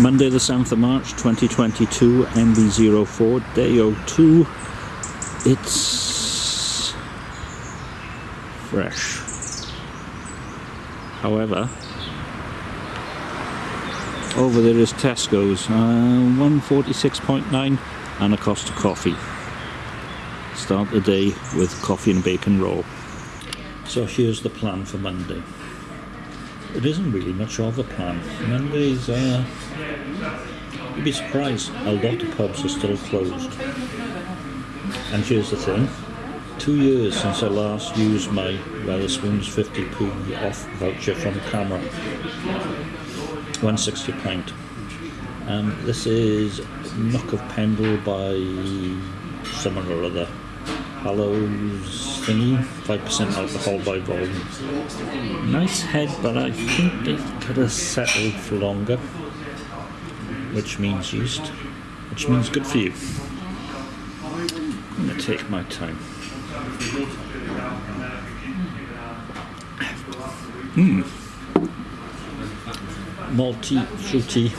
Monday the 7th of March 2022 MB04 day 02 it's fresh. However over there is Tesco's uh, 146.9 and a Costa coffee. Start the day with coffee and bacon roll. So here's the plan for Monday it isn't really much of a plan. Mondays, uh, you'd be surprised, a lot of pubs are still closed. And here's the thing, two years since I last used my Wetherspoons 50p off voucher from CAMRA, 160 pint. Um, this is Knock of Pendle by someone or other. Hallows thingy, 5% alcohol by volume. Nice head, but I think they could have settled for longer, which means yeast, which means good for you. I'm going to take my time. Mmm. Malty, fruity.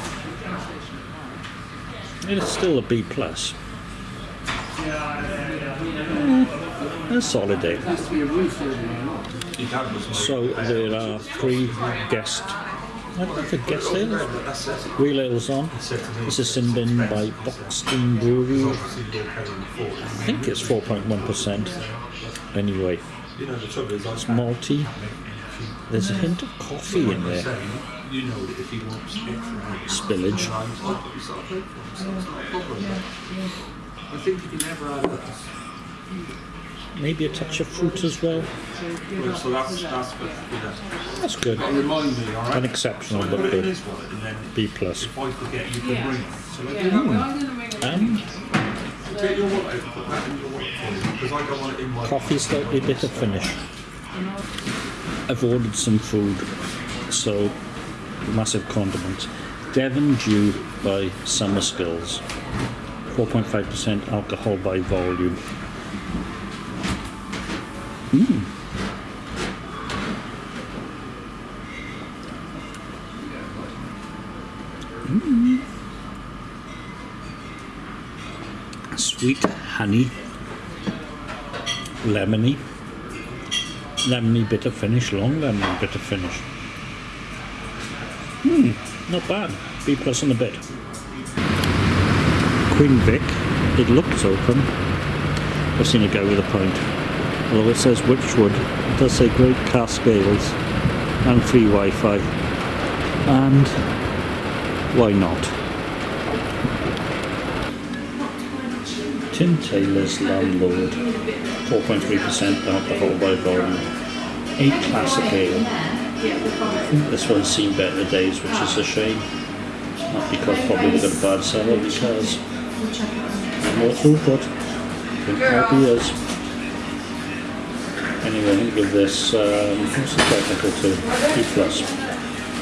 It is still a B plus. Mm, a solid day. So there are three guest, I know if guest ales, real ales on. This is Sinbin by Boxton Brewery. I think it's 4.1%. Anyway, it's malty. There's a hint of coffee in there. Spillage. I think you never had Maybe a touch of fruit as well. well so that's, that's good. That's good. Remind me, all right? Unexceptional, but good. B plus. If I forget, you can bring So I do Um, Coffee slightly bitter finish. I've ordered some food, so massive condiment. Devon Dew by Summerskills. 4.5% alcohol by volume. Mm. Mm. Sweet honey, lemony, lemony bitter finish, long lemony bitter finish. Hmm, not bad. B plus on a bit. Queen Vic. It looks open. I've seen it go with a pint. Although it says Wychwood, it does say Great cask ales and free Wi-Fi. And why not? Tim Taylor's Landlord, 4.3% alcohol by volume, 8 classic ale. This one's seen better days, which is a shame. Not because probably we got a bad cellar, because more throughput. Good beers. Anyway, to give this um, technical to? B plus.